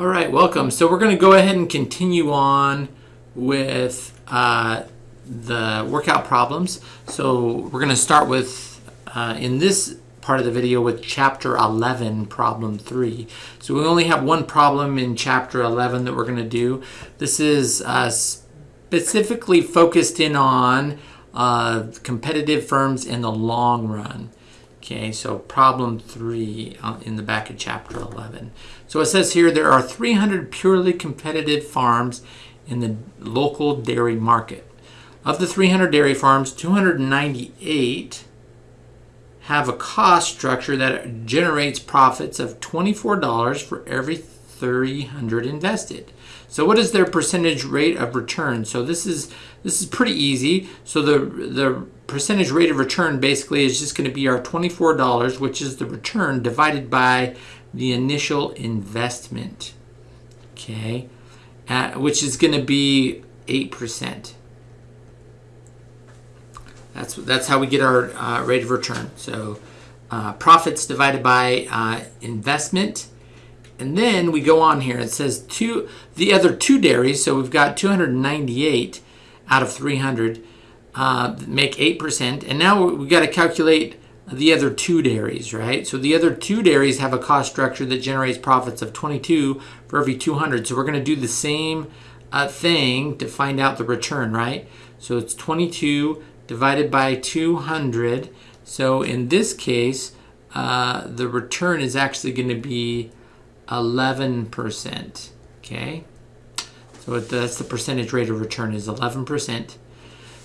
All right, welcome. So we're going to go ahead and continue on with uh, the workout problems. So we're going to start with, uh, in this part of the video, with chapter 11, problem 3. So we only have one problem in chapter 11 that we're going to do. This is uh, specifically focused in on uh, competitive firms in the long run. Okay, so problem three uh, in the back of chapter 11. So it says here there are 300 purely competitive farms in the local dairy market. Of the 300 dairy farms, 298 have a cost structure that generates profits of $24 for every 300 invested. So what is their percentage rate of return? So this is this is pretty easy. So the the percentage rate of return basically is just going to be our $24, which is the return divided by the initial investment. Okay, which is going to be 8%. That's that's how we get our uh, rate of return. So uh, profits divided by uh, investment and then we go on here. It says two, the other two dairies. So we've got 298 out of 300 uh, make 8%. And now we've got to calculate the other two dairies, right? So the other two dairies have a cost structure that generates profits of 22 for every 200. So we're going to do the same uh, thing to find out the return, right? So it's 22 divided by 200. So in this case, uh, the return is actually going to be 11%. Okay, so that's the percentage rate of return is 11%.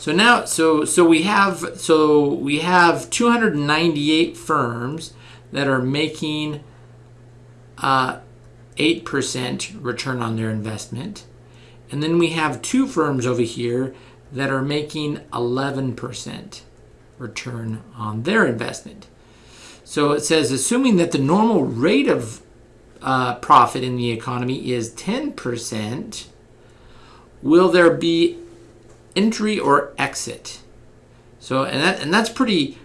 So now, so so we have so we have 298 firms that are making uh, 8% return on their investment, and then we have two firms over here that are making 11% return on their investment. So it says, assuming that the normal rate of uh, profit in the economy is 10%, will there be entry or exit? So, and, that, and that's pretty,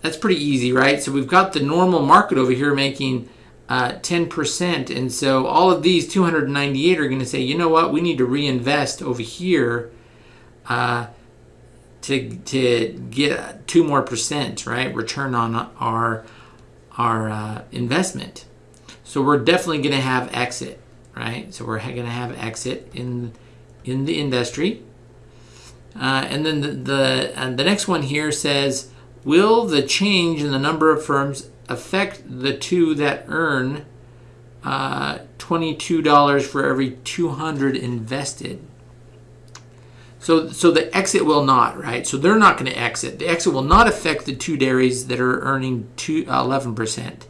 that's pretty easy, right? So we've got the normal market over here making uh, 10%. And so all of these 298 are going to say, you know what, we need to reinvest over here uh, to, to get two more percent, right? Return on our, our uh, investment. So we're definitely going to have exit, right? So we're going to have exit in in the industry. Uh, and then the, the, the next one here says, will the change in the number of firms affect the two that earn uh, $22 for every 200 invested? So, so the exit will not, right? So they're not going to exit. The exit will not affect the two dairies that are earning two, uh, 11%.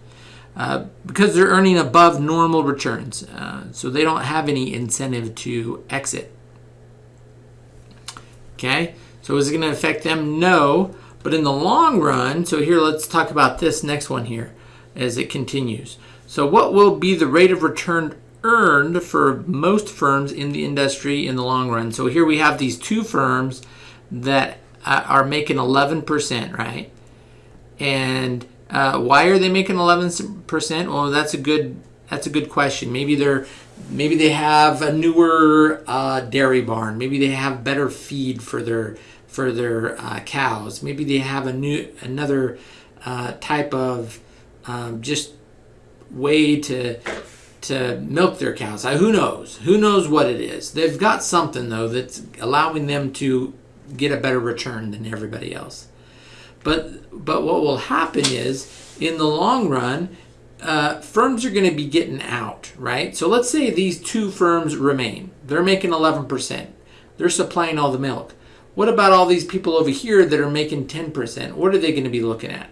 Uh, because they're earning above normal returns. Uh, so they don't have any incentive to exit. Okay, so is it going to affect them? No. But in the long run, so here let's talk about this next one here as it continues. So what will be the rate of return earned for most firms in the industry in the long run? So here we have these two firms that uh, are making 11%, right? And uh, why are they making 11%? Well, that's a good that's a good question. Maybe they're maybe they have a newer uh, dairy barn. Maybe they have better feed for their for their uh, cows. Maybe they have a new another uh, type of um, just way to to milk their cows. Who knows? Who knows what it is? They've got something though that's allowing them to get a better return than everybody else. But but what will happen is in the long run, uh, firms are going to be getting out, right? So let's say these two firms remain. They're making 11%. They're supplying all the milk. What about all these people over here that are making 10%? What are they going to be looking at?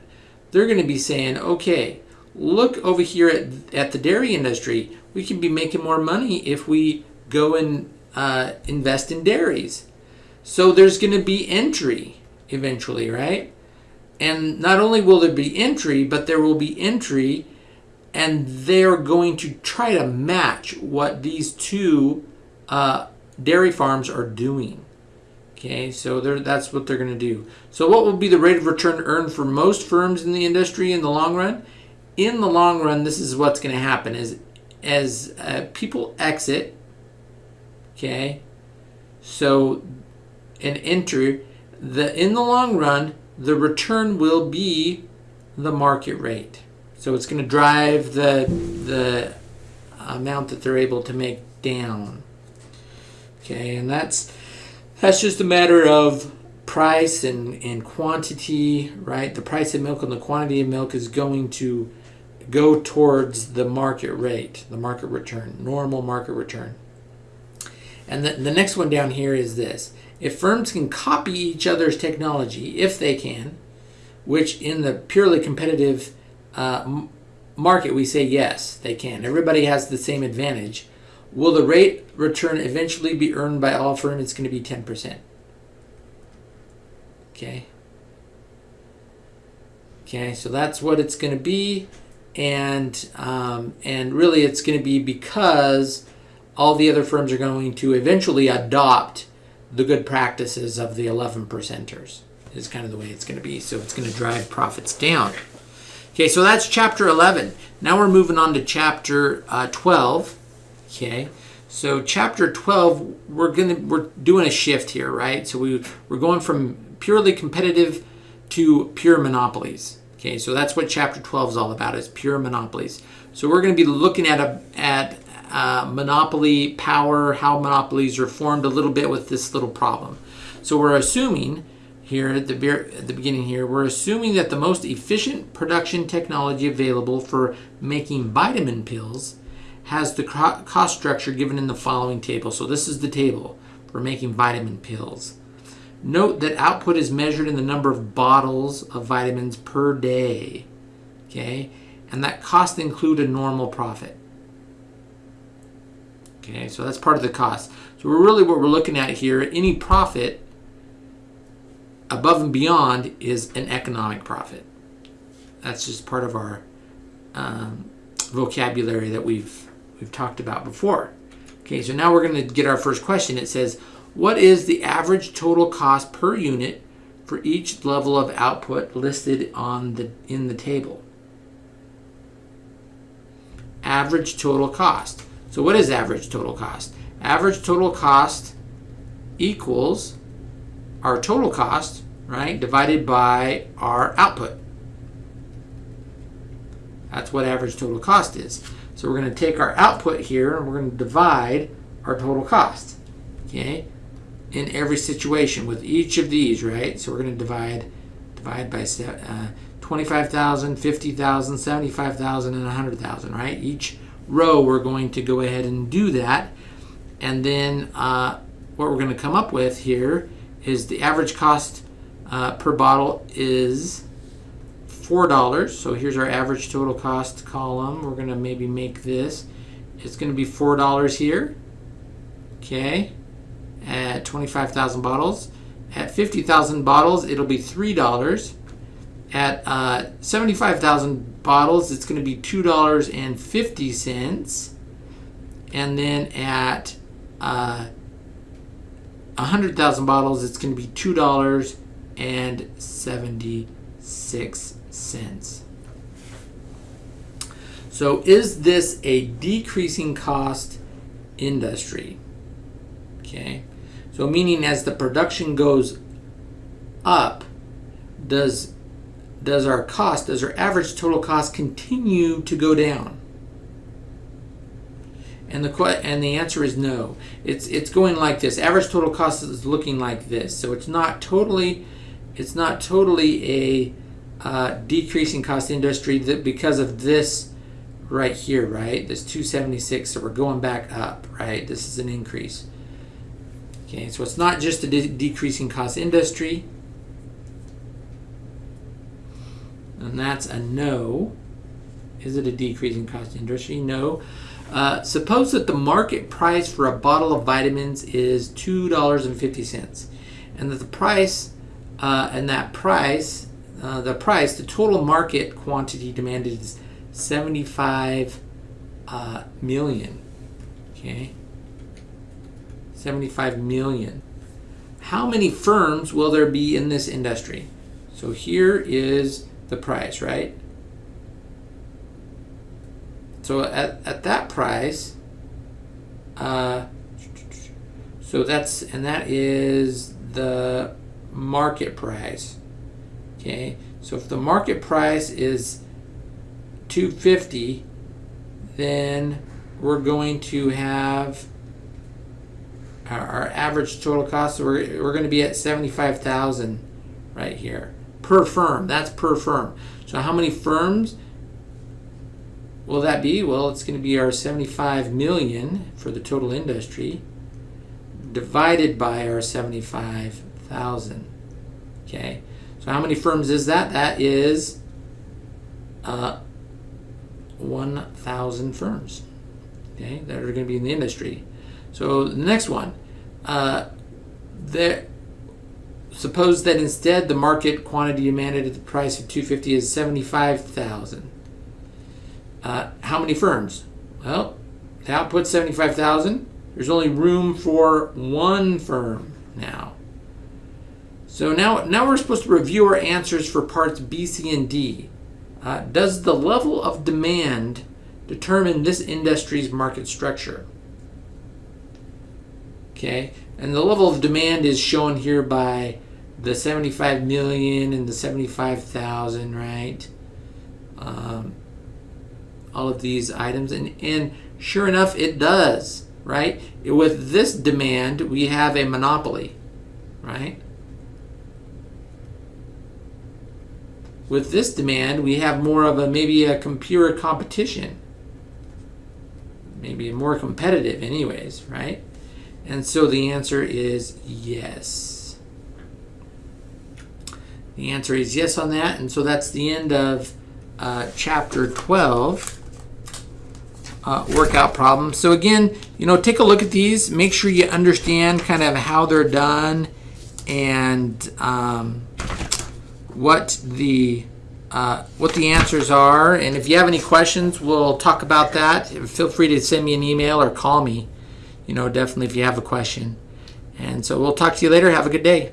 They're going to be saying, okay, look over here at, at the dairy industry. We can be making more money if we go and uh, invest in dairies. So there's going to be entry eventually, right? And not only will there be entry, but there will be entry and they're going to try to match what these two uh, dairy farms are doing. Okay, so that's what they're going to do. So what will be the rate of return earned for most firms in the industry in the long run? In the long run, this is what's going to happen is as uh, people exit, okay, so and enter the in the long run, the return will be the market rate. So it's going to drive the the amount that they're able to make down. Okay, and that's that's just a matter of price and, and quantity, right? The price of milk and the quantity of milk is going to go towards the market rate, the market return, normal market return. And the, the next one down here is this. If firms can copy each other's technology, if they can, which in the purely competitive uh, market we say yes, they can. Everybody has the same advantage. Will the rate return eventually be earned by all firms? It's going to be 10%. Okay. Okay, so that's what it's going to be, and um, and really it's going to be because all the other firms are going to eventually adopt the good practices of the 11 percenters. Is kind of the way it's going to be. So it's going to drive profits down. Okay, so that's chapter 11. Now we're moving on to chapter uh, 12. Okay, so chapter 12, we're gonna we're doing a shift here, right? So we we're going from purely competitive to pure monopolies. Okay, so that's what chapter 12 is all about, is pure monopolies. So we're going to be looking at a at uh, monopoly power, how monopolies are formed a little bit with this little problem. So we're assuming here at the, at the beginning here, we're assuming that the most efficient production technology available for making vitamin pills has the cost structure given in the following table. So this is the table for making vitamin pills. Note that output is measured in the number of bottles of vitamins per day. Okay, and that cost include a normal profit. Okay, so that's part of the cost. So we're really what we're looking at here, any profit above and beyond is an economic profit. That's just part of our um, vocabulary that we've we've talked about before. Okay, so now we're going to get our first question. It says, what is the average total cost per unit for each level of output listed on the in the table? Average total cost. So what is average total cost? Average total cost equals our total cost, right, divided by our output. That's what average total cost is. So we're going to take our output here and we're going to divide our total cost. Okay? in every situation with each of these, right? So we're going to divide divide by uh, 25,000, 50,000, 75,000, and 100,000, right? Each row we're going to go ahead and do that. And then uh, what we're going to come up with here is the average cost uh, per bottle is $4. So here's our average total cost column. We're going to maybe make this. It's going to be $4 here. Okay at 25,000 bottles. At 50,000 bottles, it'll be $3. At uh, 75,000 bottles, it's going to be $2.50. And then at uh, 100,000 bottles, it's going to be $2.76. So is this a decreasing cost industry? Okay. So meaning as the production goes up, does does our cost, does our average total cost continue to go down? And the and the answer is no. It's it's going like this. Average total cost is looking like this. So it's not totally it's not totally a uh, decreasing cost industry that because of this right here, right? This 276. So we're going back up, right? This is an increase. Okay, so it's not just a de decreasing cost industry. And that's a no. Is it a decreasing cost industry? No. Uh, suppose that the market price for a bottle of vitamins is $2.50 and that the price uh, and that price uh, the price the total market quantity demanded is 75 uh, million okay 75 million. How many firms will there be in this industry? So here is the price, right? So at, at that price, uh, so that's, and that is the market price. Okay, so if the market price is 250, then we're going to have our, our average total cost. So we're, we're going to be at 75,000 right here per firm. That's per firm. So how many firms will that be? Well, it's going to be our 75 million for the total industry divided by our 75,000. Okay. So how many firms is that? That is uh, 1,000 firms okay, that are going to be in the industry. So the next one, uh, there, suppose that instead the market quantity demanded at the price of 250 is 75,000. Uh, how many firms? Well, the output 75,000. There's only room for one firm now. So now, now we're supposed to review our answers for parts B, C, and D. Uh, does the level of demand determine this industry's market structure? Okay, and the level of demand is shown here by the 75 million and the 75,000, right? Um, all of these items, and, and sure enough, it does, right? With this demand, we have a monopoly, right? With this demand, we have more of a maybe a computer competition. Maybe more competitive anyways, right? And so the answer is yes. The answer is yes on that. And so that's the end of uh, chapter 12 uh, workout problems. So again, you know, take a look at these. Make sure you understand kind of how they're done and um, what the uh, what the answers are. And if you have any questions, we'll talk about that. Feel free to send me an email or call me. You know, definitely if you have a question. And so we'll talk to you later. Have a good day.